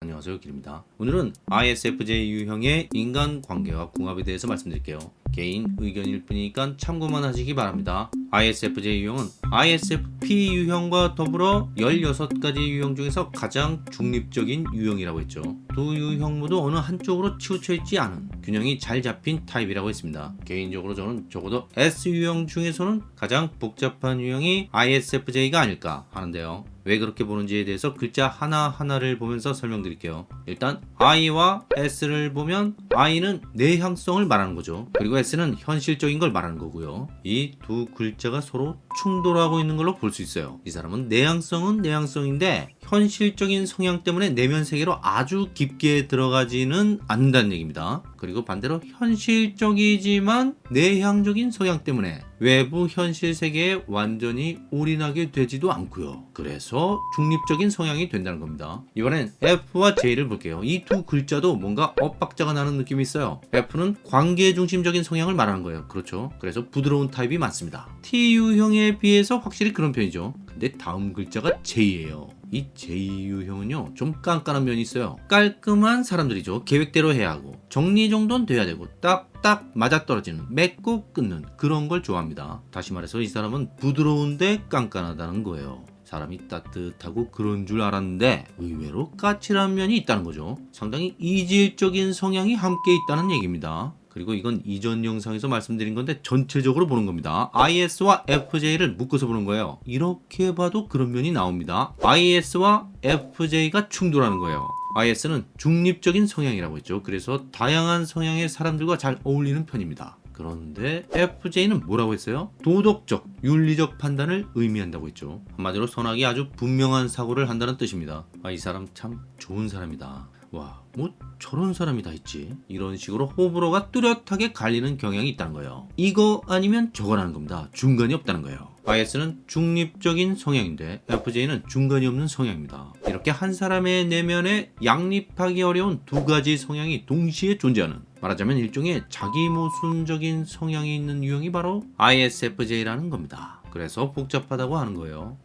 안녕하세요 길입니다. 오늘은 ISFJ 유형의 인간관계와 궁합에 대해서 말씀드릴게요. 개인 의견일 뿐이니까 참고만 하시기 바랍니다 ISFJ 유형은 ISFP 유형과 더불어 16가지 유형 중에서 가장 중립적인 유형이라고 했죠 두 유형 모두 어느 한쪽으로 치우쳐 있지 않은 균형이 잘 잡힌 타입이라고 했습니다 개인적으로 저는 적어도 S유형 중에서는 가장 복잡한 유형이 ISFJ가 아닐까 하는데요 왜 그렇게 보는지에 대해서 글자 하나하나를 보면서 설명드릴게요. 일단 I와 S를 보면 I는 내향성을 말하는 거죠. 그리고 S는 현실적인 걸 말하는 거고요. 이 두 글자 가 서로 충돌하고 있는 걸로 볼 수 있어요. 이 사람은 내향성은 내향성인데 현실적인 성향 때문에 내면 세계로 아주 깊게 들어가지는 않는다는 얘기입니다. 그리고 반대로 현실적이지만 내향적인 성향 때문에 외부 현실 세계에 완전히 올인하게 되지도 않고요. 그래서 중립적인 성향이 된다는 겁니다. 이번엔 F와 J를 볼게요. 이 두 글자도 뭔가 엇박자가 나는 느낌이 있어요. F는 관계 중심적인 성향을 말하는 거예요. 그렇죠. 그래서 부드러운 타입이 많습니다. TU형에 비해서 확실히 그런 편이죠. 근데 다음 글자가 J예요. 이 J유형은요 좀 깐깐한 면이 있어요. 깔끔한 사람들이죠. 계획대로 해야 하고 정리정돈 돼야 되고 딱딱 맞아떨어지는 맺고 끊는 그런 걸 좋아합니다. 다시 말해서 이 사람은 부드러운데 깐깐하다는 거예요. 사람이 따뜻하고 그런 줄 알았는데 의외로 까칠한 면이 있다는 거죠. 상당히 이질적인 성향이 함께 있다는 얘기입니다 그리고 이건 이전 영상에서 말씀드린 건데 전체적으로 보는 겁니다. IS와 FJ를 묶어서 보는 거예요. 이렇게 봐도 그런 면이 나옵니다. IS와 FJ가 충돌하는 거예요. IS는 중립적인 성향이라고 했죠. 그래서 다양한 성향의 사람들과 잘 어울리는 편입니다. 그런데 FJ는 뭐라고 했어요? 도덕적, 윤리적 판단을 의미한다고 했죠. 한마디로 선악이 아주 분명한 사고를 한다는 뜻입니다. 아, 이 사람 참 좋은 사람이다. 와, 뭐 저런 사람이 다 있지. 이런 식으로 호불호가 뚜렷하게 갈리는 경향이 있다는 거예요. 이거 아니면 저거라는 겁니다. 중간이 없다는 거예요. IS는 중립적인 성향인데 FJ는 중간이 없는 성향입니다. 이렇게 한 사람의 내면에 양립하기 어려운 두 가지 성향이 동시에 존재하는 말하자면 일종의 자기 모순적인 성향이 있는 유형이 바로 ISFJ라는 겁니다. 그래서 복잡하다고 하는 거예요.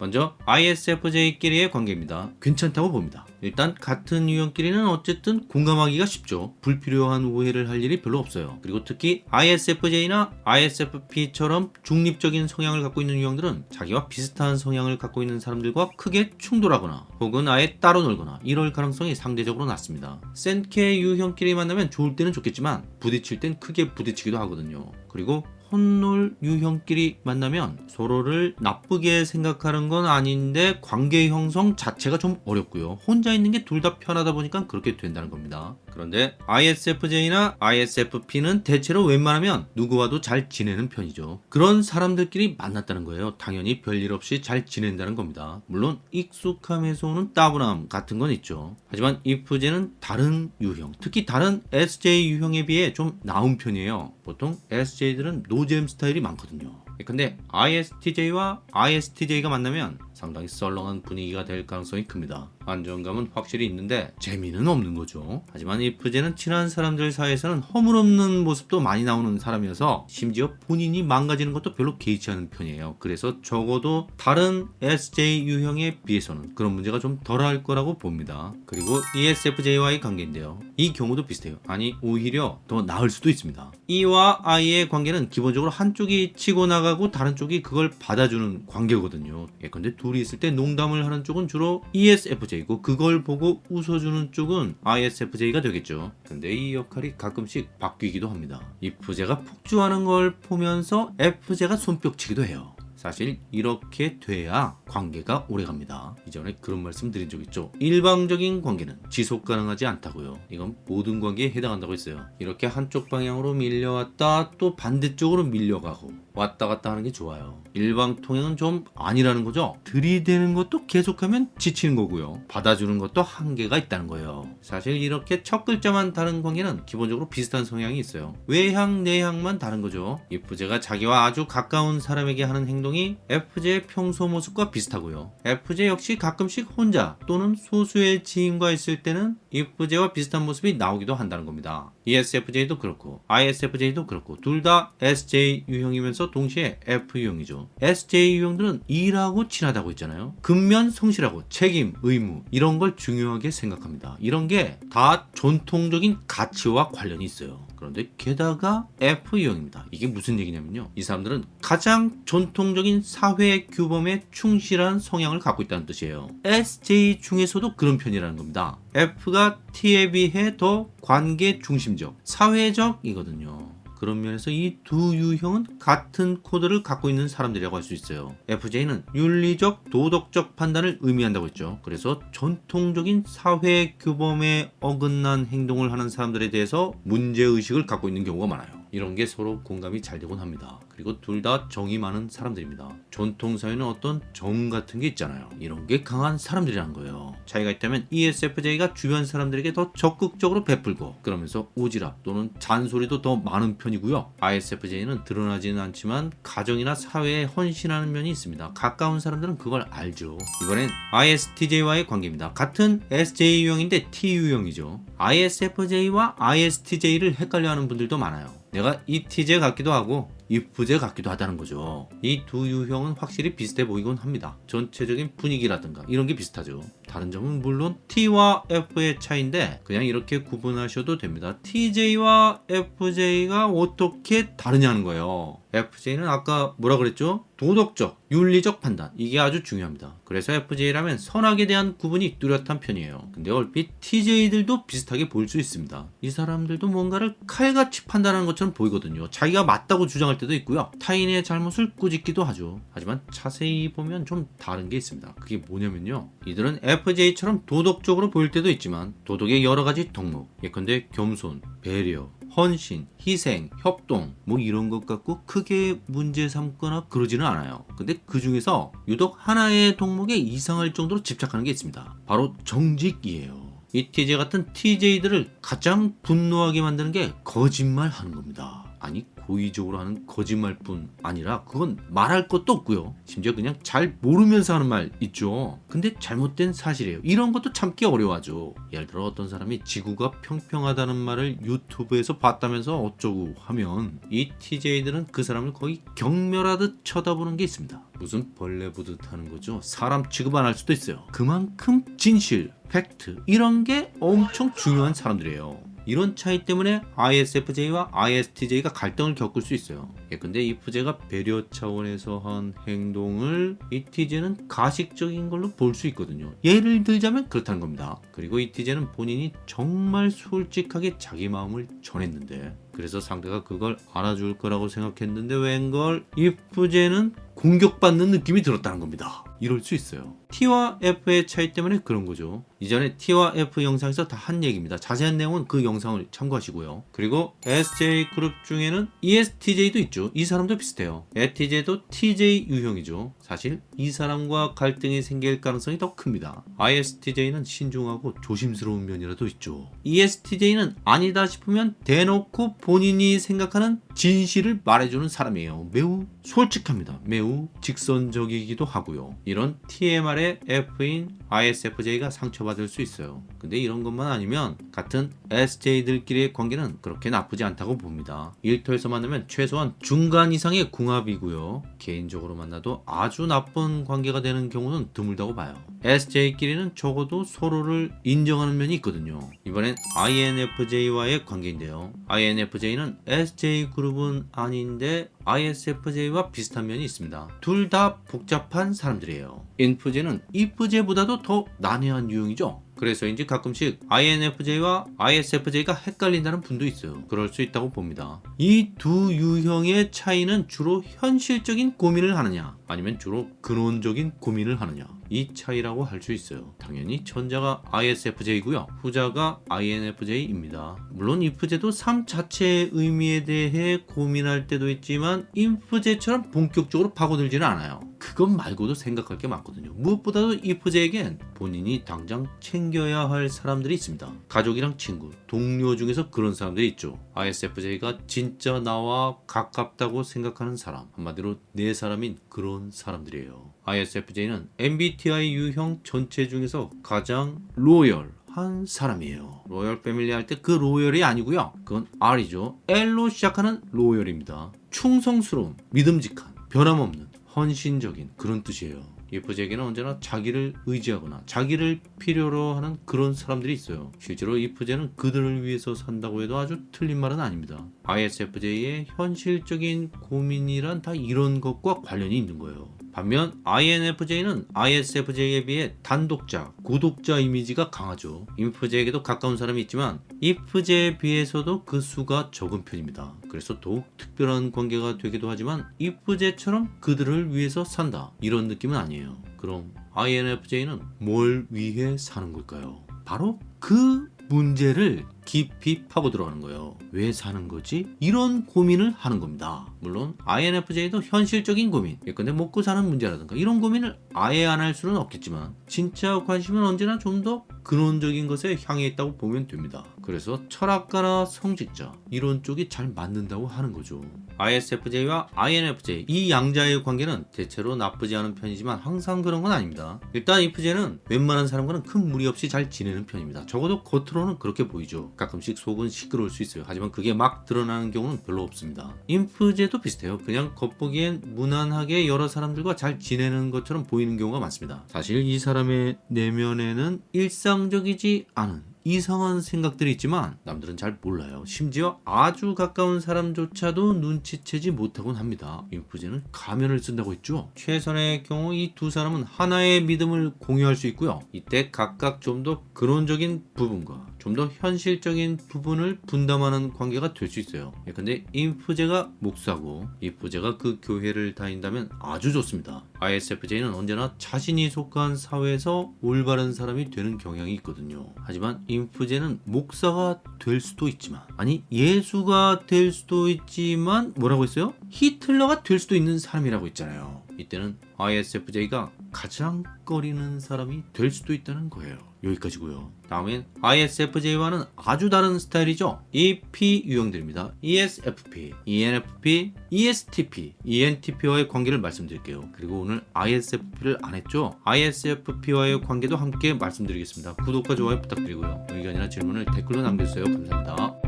먼저 ISFJ끼리의 관계입니다. 괜찮다고 봅니다. 일단 같은 유형끼리는 어쨌든 공감하기가 쉽죠. 불필요한 오해를 할 일이 별로 없어요. 그리고 특히 ISFJ나 ISFP처럼 중립적인 성향을 갖고 있는 유형들은 자기와 비슷한 성향을 갖고 있는 사람들과 크게 충돌하거나 혹은 아예 따로 놀거나 이럴 가능성이 상대적으로 낮습니다. 센케 유형끼리 만나면 좋을 때는 좋겠지만 부딪힐 땐 크게 부딪히기도 하거든요. 그리고 혼놀 유형끼리 만나면 서로를 나쁘게 생각하는 건 아닌데 관계 형성 자체가 좀 어렵고요. 혼자 있는 게 둘 다 편하다 보니까 그렇게 된다는 겁니다. 그런데 ISFJ나 ISFP는 대체로 웬만하면 누구와도 잘 지내는 편이죠. 그런 사람들끼리 만났다는 거예요. 당연히 별일 없이 잘 지낸다는 겁니다. 물론 익숙함에서 오는 따분함 같은 건 있죠. 하지만 ISFJ는 다른 유형, 특히 다른 SJ 유형에 비해 좀 나은 편이에요. 보통 SJ들은 노잼 스타일이 많거든요. 근데 ISTJ와 ISTJ가 만나면 상당히 썰렁한 분위기가 될 가능성이 큽니다. 안정감은 확실히 있는데 재미는 없는 거죠. 하지만 이프제는 친한 사람들 사이에서는 허물없는 모습도 많이 나오는 사람이어서 심지어 본인이 망가지는 것도 별로 개의치 않은 편이에요. 그래서 적어도 다른 SJ 유형에 비해서는 그런 문제가 좀 덜할 거라고 봅니다. 그리고 ESFJ와의 관계인데요. 이 경우도 비슷해요. 아니 오히려 더 나을 수도 있습니다. E와 I의 관계는 기본적으로 한쪽이 치고 나가고 다른 쪽이 그걸 받아주는 관계거든요. 예컨대 둘이 있을 때 농담을 하는 쪽은 주로 ESFJ 고 그걸 보고 웃어주는 쪽은 ISFJ가 되겠죠. 근데 이 역할이 가끔씩 바뀌기도 합니다. IF제가 폭주하는 걸 보면서 F제가 손뼉치기도 해요. 사실 이렇게 돼야 관계가 오래갑니다. 이전에 그런 말씀 드린 적 있죠. 일방적인 관계는 지속 가능하지 않다고요. 이건 모든 관계에 해당한다고 했어요. 이렇게 한쪽 방향으로 밀려왔다 또 반대쪽으로 밀려가고 왔다 갔다 하는 게 좋아요. 일방통행은 좀 아니라는 거죠. 들이대는 것도 계속하면 지치는 거고요. 받아주는 것도 한계가 있다는 거예요. 사실 이렇게 첫 글자만 다른 관계는 기본적으로 비슷한 성향이 있어요. 외향, 내향만 다른 거죠. 이프제가 자기와 아주 가까운 사람에게 하는 행동 행동이 FJ의 평소 모습과 비슷하고요. FJ 역시 가끔씩 혼자 또는 소수의 지인과 있을 때는 IFJ와 비슷한 모습이 나오기도 한다는 겁니다. ESFJ도 그렇고 ISFJ도 그렇고 둘 다 SJ 유형이면서 동시에 F 유형이죠. SJ 유형들은 일하고 친하다고 했잖아요. 근면 성실하고 책임, 의무 이런 걸 중요하게 생각합니다. 이런 게 다 전통적인 가치와 관련이 있어요. 그런데 게다가 F 유형입니다. 이게 무슨 얘기냐면요. 이 사람들은 가장 전통적인 사회 규범에 충실한 성향을 갖고 있다는 뜻이에요. SJ 중에서도 그런 편이라는 겁니다. F가 T에 비해 더 관계 중심적, 사회적이거든요. 그런 면에서 이 두 유형은 같은 코드를 갖고 있는 사람들이라고 할 수 있어요. FJ는 윤리적, 도덕적 판단을 의미한다고 했죠. 그래서 전통적인 사회 규범에 어긋난 행동을 하는 사람들에 대해서 문제의식을 갖고 있는 경우가 많아요. 이런 게 서로 공감이 잘 되곤 합니다. 그리고 둘 다 정이 많은 사람들입니다. 전통사회는 어떤 정 같은 게 있잖아요. 이런 게 강한 사람들이라는 거예요. 차이가 있다면 ESFJ가 주변 사람들에게 더 적극적으로 베풀고 그러면서 오지랖 또는 잔소리도 더 많은 편이고요. ISFJ는 드러나지는 않지만 가정이나 사회에 헌신하는 면이 있습니다. 가까운 사람들은 그걸 알죠. 이번엔 ISTJ와의 관계입니다. 같은 SJ 유형인데 T 유형이죠. ISFJ와 ISTJ를 헷갈려하는 분들도 많아요. 내가 ETJ 같기도 하고 IFJ 같기도 하다는 거죠. 이 두 유형은 확실히 비슷해 보이곤 합니다. 전체적인 분위기라든가 이런 게 비슷하죠. 다른 점은 물론 T와 F의 차이인데 그냥 이렇게 구분하셔도 됩니다. TJ와 FJ가 어떻게 다르냐는 거예요. FJ는 아까 뭐라 그랬죠? 도덕적, 윤리적 판단 이게 아주 중요합니다. 그래서 FJ라면 선악에 대한 구분이 뚜렷한 편이에요. 근데 얼핏 TJ들도 비슷하게 보일 수 있습니다. 이 사람들도 뭔가를 칼같이 판단하는 것처럼 보이거든요. 자기가 맞다고 주장할 때도 있고요. 타인의 잘못을 꾸짖기도 하죠. 하지만 자세히 보면 좀 다른 게 있습니다. 그게 뭐냐면요. 이들은 FJ처럼 도덕적으로 보일 때도 있지만 도덕의 여러 가지 덕목 예컨대 겸손, 배려, 헌신, 희생, 협동 뭐 이런 것 갖고 크게 문제 삼거나 그러지는 않아요. 근데 그 중에서 유독 하나의 덕목에 이상할 정도로 집착하는 게 있습니다. 바로 정직이에요. 이 TJ 같은 TJ들을 가장 분노하게 만드는 게 거짓말 하는 겁니다. 아니 고의적으로 하는 거짓말뿐 아니라 그건 말할 것도 없고요. 심지어 그냥 잘 모르면서 하는 말 있죠. 근데 잘못된 사실이에요. 이런 것도 참기 어려워하죠. 예를 들어 어떤 사람이 지구가 평평하다는 말을 유튜브에서 봤다면서 어쩌고 하면 이 TJ들은 그 사람을 거의 경멸하듯 쳐다보는 게 있습니다. 무슨 벌레 보듯 하는 거죠. 사람 취급 안 할 수도 있어요. 그만큼 진실, 팩트 이런 게 엄청 중요한 사람들이에요. 이런 차이 때문에 ISFJ와 ISTJ가 갈등을 겪을 수 있어요. 예컨대 IFJ가 배려 차원에서 한 행동을 이 TJ는 가식적인 걸로 볼 수 있거든요. 예를 들자면 그렇다는 겁니다. 그리고 이 TJ는 본인이 정말 솔직하게 자기 마음을 전했는데 그래서 상대가 그걸 알아줄 거라고 생각했는데 웬걸 IFJ는 공격받는 느낌이 들었다는 겁니다. 이럴 수 있어요. T와 F의 차이 때문에 그런 거죠. 이전에 T와 F 영상에서 다 한 얘기입니다. 자세한 내용은 그 영상을 참고하시고요. 그리고 SJ 그룹 중에는 ESTJ도 있죠. 이 사람도 비슷해요. ETJ도 TJ 유형이죠. 사실 이 사람과 갈등이 생길 가능성이 더 큽니다. ISTJ는 신중하고 조심스러운 면이라도 있죠. ESTJ는 아니다 싶으면 대놓고 본인이 생각하는 진실을 말해주는 사람이에요. 매우 솔직합니다. 매우 직선적이기도 하고요. 이런 TMR의 F인 ISFJ가 상처받을 수 있어요. 근데 이런 것만 아니면 같은 SJ들끼리의 관계는 그렇게 나쁘지 않다고 봅니다. 일터에서 만나면 최소한 중간 이상의 궁합이고요. 개인적으로 만나도 아주 나쁜 관계가 되는 경우는 드물다고 봐요. SJ끼리는 적어도 서로를 인정하는 면이 있거든요. 이번엔 INFJ와의 관계인데요. INFJ는 SJ 그룹은 아닌데 ISFJ와 비슷한 면이 있습니다. 둘 다 복잡한 사람들이에요. INFJ는 IFJ보다도 더 난해한 유형이죠. 그래서인지 가끔씩 INFJ와 ISFJ가 헷갈린다는 분도 있어요. 그럴 수 있다고 봅니다. 이 두 유형의 차이는 주로 현실적인 고민을 하느냐, 아니면 주로 근원적인 고민을 하느냐. 이 차이라고 할 수 있어요. 당연히 전자가 ISFJ고요. 후자가 INFJ입니다. 물론 IFJ도 삶 자체의 의미에 대해 고민할 때도 있지만 INFJ처럼 본격적으로 파고들지는 않아요. 그것 말고도 생각할 게 많거든요. 무엇보다도 이프제에겐 본인이 당장 챙겨야 할 사람들이 있습니다. 가족이랑 친구, 동료 중에서 그런 사람들이 있죠. ISFJ가 진짜 나와 가깝다고 생각하는 사람, 한마디로 내 사람인 그런 사람들이에요. ISFJ는 MBTI 유형 전체 중에서 가장 로열 한 사람이에요. 로열 패밀리 할 때 그 로열이 아니고요. 그건 R이죠. L로 시작하는 로열입니다. 충성스러운, 믿음직한, 변함없는, 헌신적인 그런 뜻이에요. 이프제에게는 언제나 자기를 의지하거나 자기를 필요로 하는 그런 사람들이 있어요. 실제로 이프제는 그들을 위해서 산다고 해도 아주 틀린 말은 아닙니다. ISFJ의 현실적인 고민이란 다 이런 것과 관련이 있는 거예요. 반면 INFJ는 ISFJ에 비해 단독자, 구독자 이미지가 강하죠. INFJ에게도 가까운 사람이 있지만 IFJ에 비해서도 그 수가 적은 편입니다. 그래서 더욱 특별한 관계가 되기도 하지만 IFJ처럼 그들을 위해서 산다 이런 느낌은 아니에요. 그럼 INFJ는 뭘 위해 사는 걸까요? 바로 그 문제를 깊이 파고 들어가는 거예요. 왜 사는 거지? 이런 고민을 하는 겁니다. 물론 INFJ도 현실적인 고민, 예컨대 먹고 사는 문제라든가 이런 고민을 아예 안 할 수는 없겠지만 진짜 관심은 언제나 좀 더 근원적인 것에 향해 있다고 보면 됩니다. 그래서 철학가나 성직자 이런 쪽이 잘 맞는다고 하는 거죠. ISFJ와 INFJ 이 양자의 관계는 대체로 나쁘지 않은 편이지만 항상 그런 건 아닙니다. 일단 IFJ는 웬만한 사람과는 큰 무리 없이 잘 지내는 편입니다. 적어도 겉으로는 그렇게 보이죠. 가끔씩 속은 시끄러울 수 있어요. 하지만 그게 막 드러나는 경우는 별로 없습니다. 인프제도 비슷해요. 그냥 겉보기엔 무난하게 여러 사람들과 잘 지내는 것처럼 보이는 경우가 많습니다. 사실 이 사람의 내면에는 일상적이지 않은 이상한 생각들이 있지만 남들은 잘 몰라요. 심지어 아주 가까운 사람조차도 눈치채지 못하곤 합니다. 인프제는 가면을 쓴다고 했죠. 최선의 경우 이 두 사람은 하나의 믿음을 공유할 수 있고요. 이때 각각 좀 더 근원적인 부분과 좀 더 현실적인 부분을 분담하는 관계가 될 수 있어요. 근데 인프제가 목사고 이프제가 그 교회를 다닌다면 아주 좋습니다. ISFJ는 언제나 자신이 속한 사회에서 올바른 사람이 되는 경향이 있거든요. 하지만 인프제는 목사가 될 수도 있지만 아니 예수가 될 수도 있지만 뭐라고 했어요? 히틀러가 될 수도 있는 사람이라고 했잖아요. 이때는 ISFJ가 가장 꺼리는 사람이 될 수도 있다는 거예요. 여기까지고요. 다음엔 ISFJ와는 아주 다른 스타일이죠. EP 유형들입니다. ESFP, ENFP, ESTP, ENTP와의 관계를 말씀드릴게요. 그리고 오늘 ISFP를 안 했죠? ISFP와의 관계도 함께 말씀드리겠습니다. 구독과 좋아요 부탁드리고요. 의견이나 질문을 댓글로 남겨주세요. 감사합니다.